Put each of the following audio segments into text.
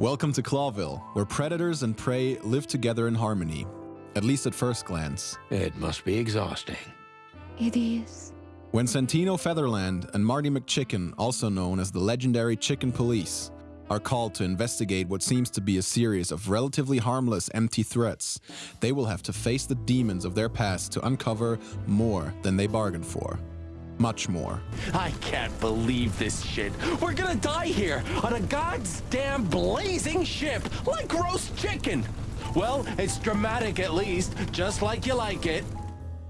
Welcome to Clawville, where predators and prey live together in harmony, at least at first glance. It must be exhausting. It is. When Santino Featherland and Marty MacChicken, also known as the legendary Chicken Police, are called to investigate what seems to be a series of relatively harmless empty threats, they will have to face the demons of their past to uncover more than they bargained for much more. I can't believe this shit. We're gonna die here on a goddamn blazing ship like roast chicken. Well, it's dramatic at least, just like you like it.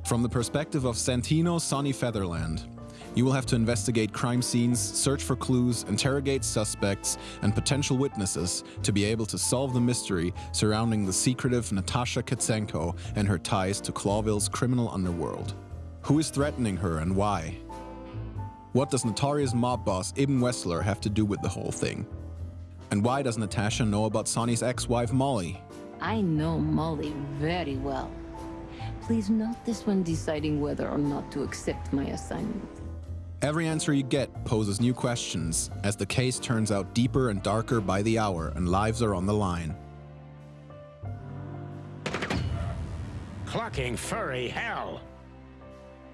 From the perspective of Santino Sonny Featherland, you will have to investigate crime scenes, search for clues, interrogate suspects and potential witnesses to be able to solve the mystery surrounding the secretive Natasha Catzenko and her ties to Clawville's criminal underworld. Who is threatening her and why? What does notorious mob boss Ibn Weasler have to do with the whole thing? And why does Natasha know about Sonny's ex-wife Molly? I know Molly very well. Please note this when deciding whether or not to accept my assignment. Every answer you get poses new questions as the case turns out deeper and darker by the hour and lives are on the line. Clucking furry hell!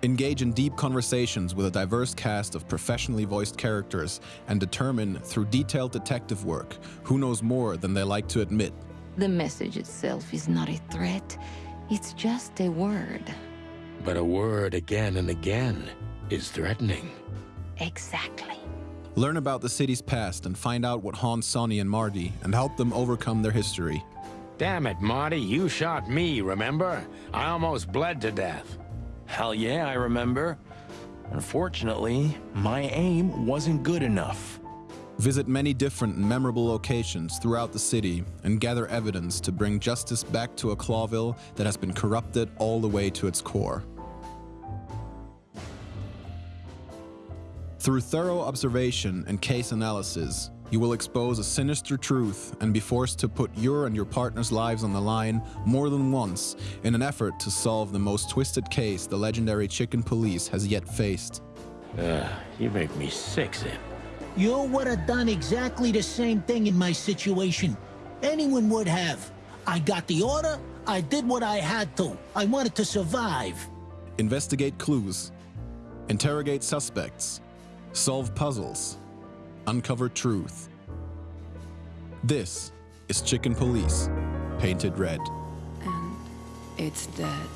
Engage in deep conversations with a diverse cast of professionally voiced characters and determine through detailed detective work who knows more than they like to admit. The message itself is not a threat, it's just a word. But a word again and again is threatening. Exactly. Learn about the city's past and find out what haunts Sonny and Marty and help them overcome their history. Damn it, Marty, you shot me, remember? I almost bled to death. Hell yeah, I remember. Unfortunately, my aim wasn't good enough. Visit many different and memorable locations throughout the city and gather evidence to bring justice back to a Clawville that has been corrupted all the way to its core. Through thorough observation and case analysis, you will expose a sinister truth and be forced to put your and your partner's lives on the line more than once in an effort to solve the most twisted case the legendary Chicken Police has yet faced. Ugh, you make me sick, Zip. You would have done exactly the same thing in my situation. Anyone would have. I got the order, I did what I had to. I wanted to survive. Investigate clues. Interrogate suspects. Solve puzzles uncover truth. This is Chicken Police, Paint it RED. And it's dead.